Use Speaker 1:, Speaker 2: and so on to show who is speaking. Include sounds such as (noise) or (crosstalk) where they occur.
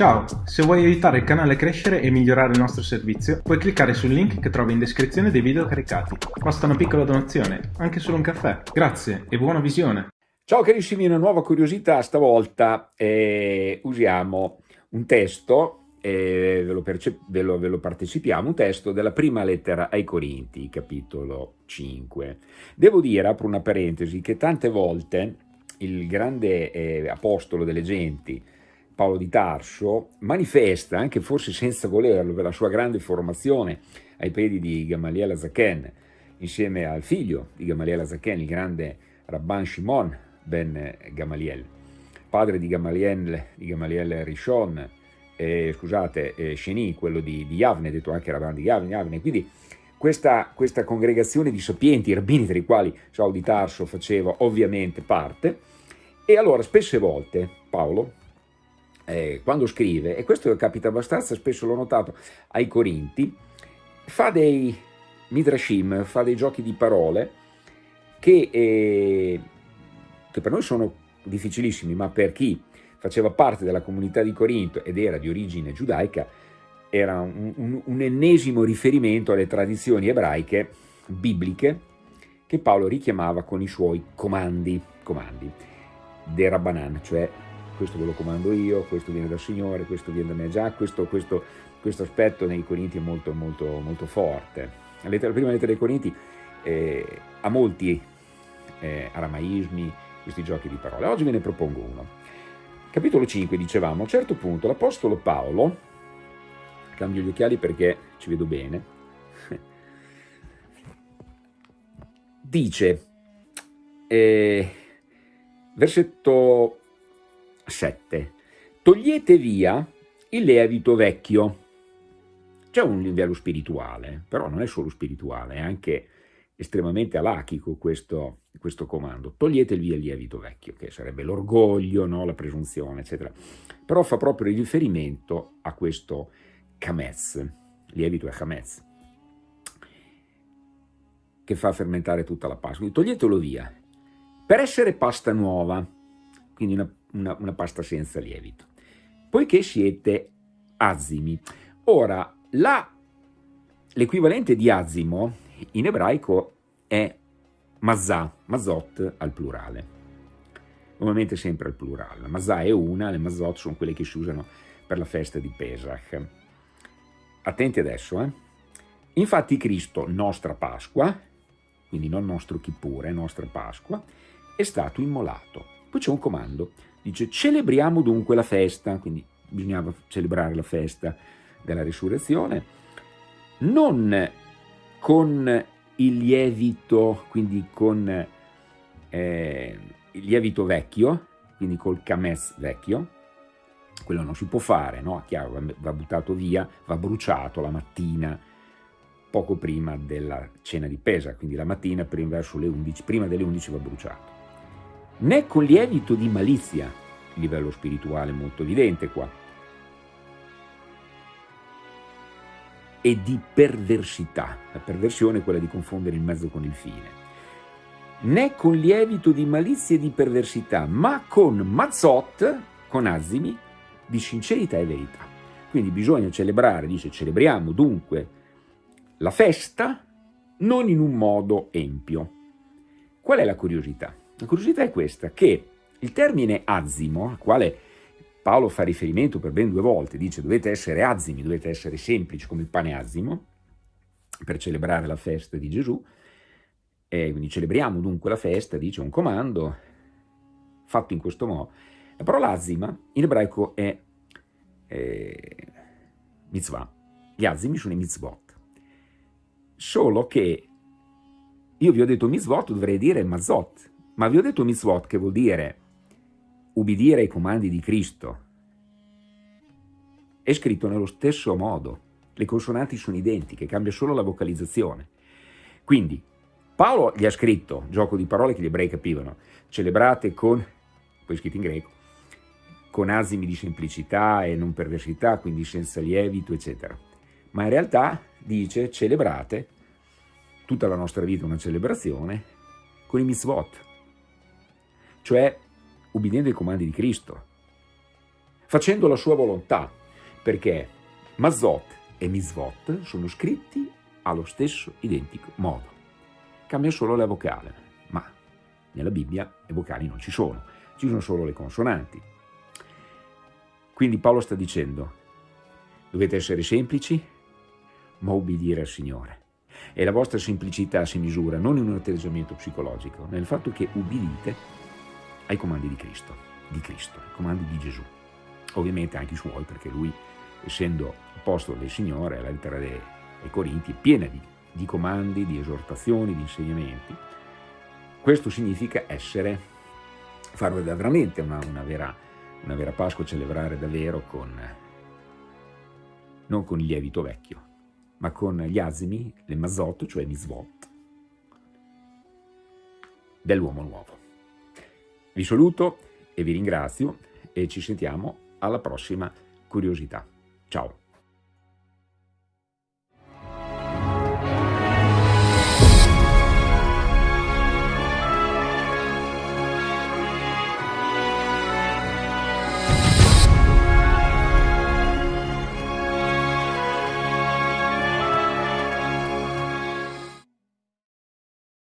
Speaker 1: Ciao, se vuoi aiutare il canale a crescere e migliorare il nostro servizio, puoi cliccare sul link che trovi in descrizione dei video caricati. Basta una piccola donazione, anche solo un caffè. Grazie e buona visione!
Speaker 2: Ciao carissimi, una nuova curiosità, stavolta eh, usiamo un testo, eh, ve, lo ve, lo, ve, lo partecipiamo, un testo della prima lettera ai Corinti, capitolo 5. Devo dire, apro una parentesi, che tante volte il grande eh, apostolo delle genti, Paolo di Tarso, manifesta, anche forse senza volerlo, per la sua grande formazione ai piedi di Gamaliel Azaken, insieme al figlio di Gamaliel Azaken, il grande Rabban Shimon ben Gamaliel, padre di Gamaliel, di Gamaliel Rishon, eh, scusate, eh, Sheni, quello di, di Yavne, detto anche Rabban di Yavne, Yavne. quindi questa, questa, congregazione di sapienti, rabbini, tra i quali Saul di Tarso faceva ovviamente parte, e allora spesse volte Paolo, eh, quando scrive, e questo capita abbastanza spesso, l'ho notato, ai Corinti, fa dei midrashim, fa dei giochi di parole che, eh, che per noi sono difficilissimi, ma per chi faceva parte della comunità di Corinto ed era di origine giudaica, era un, un, un ennesimo riferimento alle tradizioni ebraiche, bibliche, che Paolo richiamava con i suoi comandi, comandi, de Rabbanan, cioè questo ve lo comando io, questo viene dal Signore, questo viene da me, già questo, questo, questo aspetto nei Corinti è molto, molto, molto forte. La, prima lettera dei Corinti eh, ha molti eh, aramaismi, questi giochi di parole. Oggi ve ne propongo uno. Capitolo 5, dicevamo, a un certo punto l'Apostolo Paolo, cambio gli occhiali perché ci vedo bene, (laughs) dice, eh, versetto 7. Togliete via il lievito vecchio. C'è un livello spirituale, però non è solo spirituale, è anche estremamente alachico questo, questo comando. Togliete via il lievito vecchio, che sarebbe l'orgoglio, no? la presunzione, eccetera. Però fa proprio riferimento a questo kamez, lievito è kamez, che fa fermentare tutta la. Quindi toglietelo via. Per essere pasta nuova, quindi una una, una pasta senza lievito, poiché siete azimi. Ora, l'equivalente di azimo in ebraico è mazà, mazot al plurale, normalmente sempre al plurale. La mazà è una, le mazot sono quelle che si usano per la festa di Pesach. Attenti adesso, eh? Infatti Cristo, nostra Pasqua, quindi non nostro Kippur, nostra Pasqua, è stato immolato. Poi c'è un comando, Dice celebriamo dunque la festa, quindi bisognava celebrare la festa della risurrezione, non con il lievito, quindi con eh, il lievito vecchio, quindi col cames vecchio, quello non si può fare, no? Chiaro, va buttato via, va bruciato la mattina, poco prima della cena di Pesa, quindi la mattina verso le 11, prima delle 11 va bruciato né con lievito di malizia, livello spirituale molto evidente qua, e di perversità, la perversione è quella di confondere il mezzo con il fine, né con lievito di malizia e di perversità, ma con mazzot, con azimi, di sincerità e verità. Quindi bisogna celebrare, dice celebriamo dunque la festa non in un modo empio. Qual è la curiosità? La curiosità è questa, che il termine azimo, al quale Paolo fa riferimento per ben due volte, dice dovete essere azimi, dovete essere semplici come il pane azimo, per celebrare la festa di Gesù, e quindi celebriamo dunque la festa, dice un comando, fatto in questo modo. La parola azima in ebraico è eh, mitzvah, gli azimi sono i mitzvot, solo che io vi ho detto mitzvot, dovrei dire mazot, ma vi ho detto mitzvot che vuol dire ubbidire ai comandi di Cristo. È scritto nello stesso modo. Le consonanti sono identiche, cambia solo la vocalizzazione. Quindi, Paolo gli ha scritto, gioco di parole che gli ebrei capivano, celebrate con, poi scritto in greco, con asimi di semplicità e non perversità, quindi senza lievito, eccetera. Ma in realtà dice celebrate, tutta la nostra vita una celebrazione, con i mitzvot, cioè ubbidendo ai comandi di Cristo. facendo la sua volontà, perché Mazot e Misvot sono scritti allo stesso identico modo. Cambia solo la vocale, ma nella Bibbia le vocali non ci sono, ci sono solo le consonanti. Quindi Paolo sta dicendo, dovete essere semplici, ma obbedire al Signore. E la vostra semplicità si misura non in un atteggiamento psicologico, nel fatto che ubbidite ai comandi di Cristo, di Cristo, ai comandi di Gesù. Ovviamente anche i suoi, perché lui, essendo apostolo del Signore, la lettera dei, dei Corinti è piena di, di comandi, di esortazioni, di insegnamenti. Questo significa essere, fare veramente una, una, vera, una vera Pasqua, celebrare davvero con, non con il lievito vecchio, ma con gli asimi, le mazot, cioè misvot, dell'uomo nuovo. Vi saluto e vi ringrazio e ci sentiamo alla prossima curiosità. Ciao!